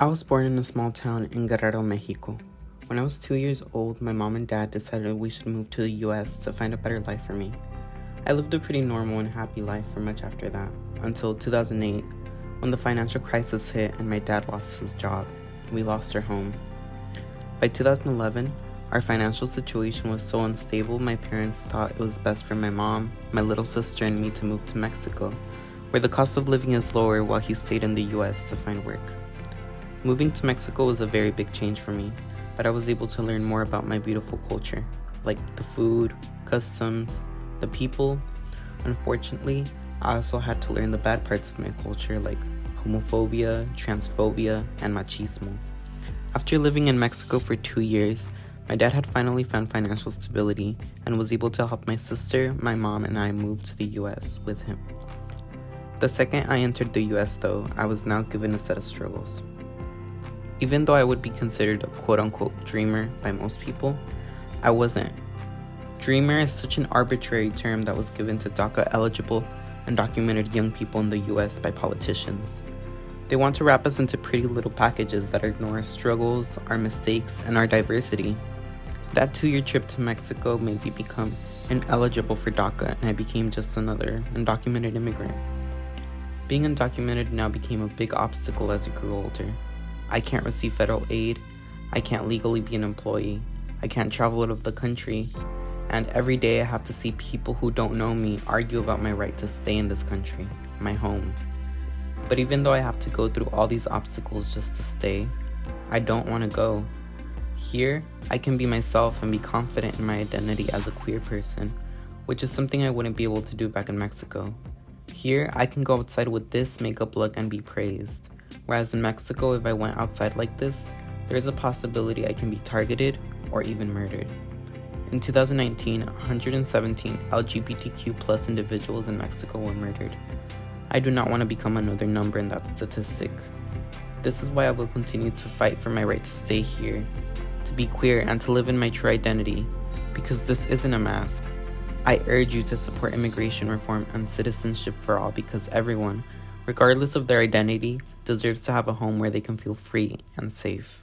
I was born in a small town in Guerrero, Mexico. When I was two years old, my mom and dad decided we should move to the US to find a better life for me. I lived a pretty normal and happy life for much after that, until 2008, when the financial crisis hit and my dad lost his job. We lost our home. By 2011, our financial situation was so unstable, my parents thought it was best for my mom, my little sister, and me to move to Mexico, where the cost of living is lower while he stayed in the US to find work. Moving to Mexico was a very big change for me, but I was able to learn more about my beautiful culture, like the food, customs, the people. Unfortunately, I also had to learn the bad parts of my culture like homophobia, transphobia, and machismo. After living in Mexico for two years, my dad had finally found financial stability and was able to help my sister, my mom, and I move to the US with him. The second I entered the US, though, I was now given a set of struggles. Even though I would be considered a quote unquote dreamer by most people, I wasn't. Dreamer is such an arbitrary term that was given to DACA eligible undocumented young people in the US by politicians. They want to wrap us into pretty little packages that ignore our struggles, our mistakes, and our diversity. That two year trip to Mexico made me become ineligible for DACA and I became just another undocumented immigrant. Being undocumented now became a big obstacle as I grew older. I can't receive federal aid, I can't legally be an employee, I can't travel out of the country, and every day I have to see people who don't know me argue about my right to stay in this country, my home. But even though I have to go through all these obstacles just to stay, I don't want to go. Here, I can be myself and be confident in my identity as a queer person, which is something I wouldn't be able to do back in Mexico. Here, I can go outside with this makeup look and be praised. Whereas in Mexico, if I went outside like this, there is a possibility I can be targeted or even murdered. In 2019, 117 LGBTQ plus individuals in Mexico were murdered. I do not want to become another number in that statistic. This is why I will continue to fight for my right to stay here, to be queer, and to live in my true identity, because this isn't a mask. I urge you to support immigration reform and citizenship for all because everyone, regardless of their identity, deserves to have a home where they can feel free and safe.